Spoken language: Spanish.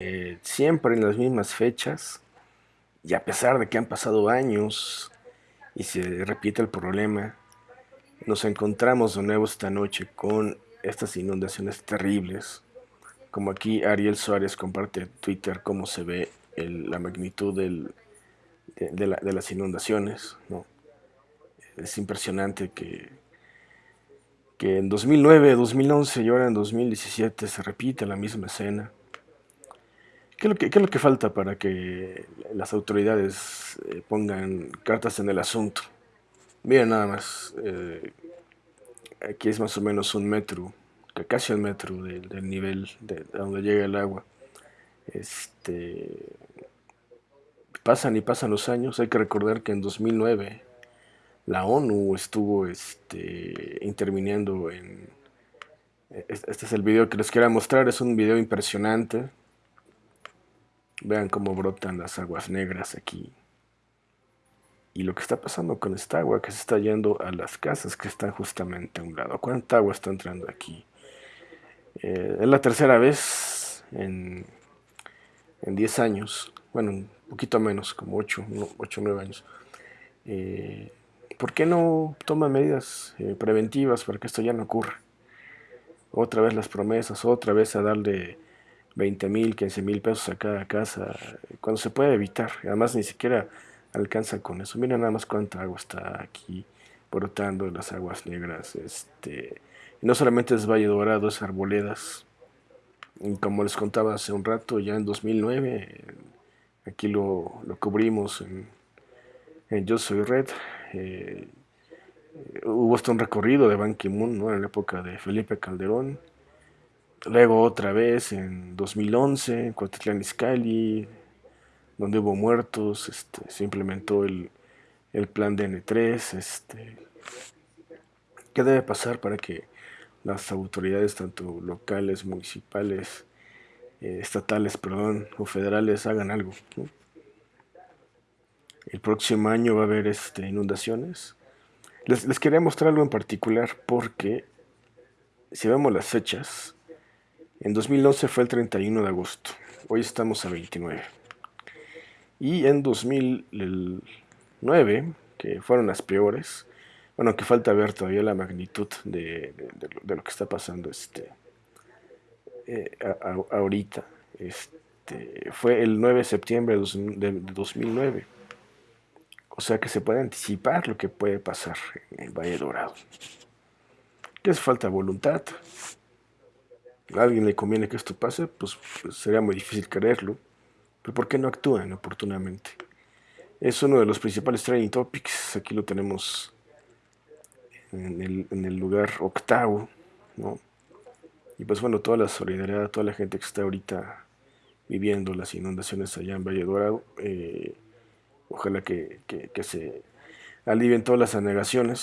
Eh, siempre en las mismas fechas y a pesar de que han pasado años y se repite el problema, nos encontramos de nuevo esta noche con estas inundaciones terribles. Como aquí Ariel Suárez comparte en Twitter cómo se ve la magnitud de, las inundaciones. Es impresionante que, que en 2009, 2011 y ahora en 2017 se repite la misma escena ¿Qué es, lo que, falta para que las autoridades eh, pongan cartas en el asunto? Miren nada más, eh, aquí es más o menos un metro, casi un metro del, nivel de, donde llega el agua. Este, pasan y pasan los años, hay que recordar que en 2009 la ONU estuvo este, interviniendo en... Este es el video que les quiero mostrar, es un video impresionante Vean cómo brotan las aguas negras aquí. Y lo que está pasando con esta agua que se está yendo a las casas que están justamente a un lado. ¿Cuánta agua está entrando aquí? Eh, es la tercera vez en, en 10 años. Bueno, un poquito menos, como 8, 8 9 años. Eh, ¿Por qué no toman medidas eh, preventivas para que esto ya no ocurra? Otra vez las promesas, otra vez a darle 20 mil, 15 mil pesos a cada casa, cuando se puede evitar. Además, ni siquiera alcanza con eso. Mira nada más cuánta agua está aquí brotando las aguas negras. Este, y no solamente es Valle Dorado, es Arboledas. Y como les contaba hace un rato, ya en 2009, aquí lo, cubrimos en, Yo Soy Red. Eh, hubo hasta un recorrido de Ban Ki-moon en la época de Felipe Calderón Luego otra vez en 2011, en Cuautitlán Izcalli, donde hubo muertos, este, se implementó el, plan DN3. Este, ¿Qué debe pasar para que las autoridades, tanto locales, municipales, eh, estatales, perdón, o federales, hagan algo? El próximo año va a haber este, inundaciones. Les, les quería mostrar algo en particular porque si vemos las fechas, en 2011 fue el 31 de agosto, hoy estamos a 29. Y en 2009, que fueron las peores, bueno, que falta ver todavía la magnitud de, lo que está pasando este, eh, ahorita. Este, fue el 9 de septiembre de, 2009. O sea que se puede anticipar lo que puede pasar en el Valle Dorado. ¿Qué es falta? Voluntad, a alguien le conviene que esto pase, pues, pues, sería muy difícil creerlo. Pero ¿por qué no actúan oportunamente? Es uno de los principales training topics. Aquí lo tenemos en el, lugar octavo, ¿no? Y pues bueno, toda la solidaridad, toda la gente que está ahorita viviendo las inundaciones allá en Valle Dorado, eh, ojalá que, que se alivien todas las anegaciones.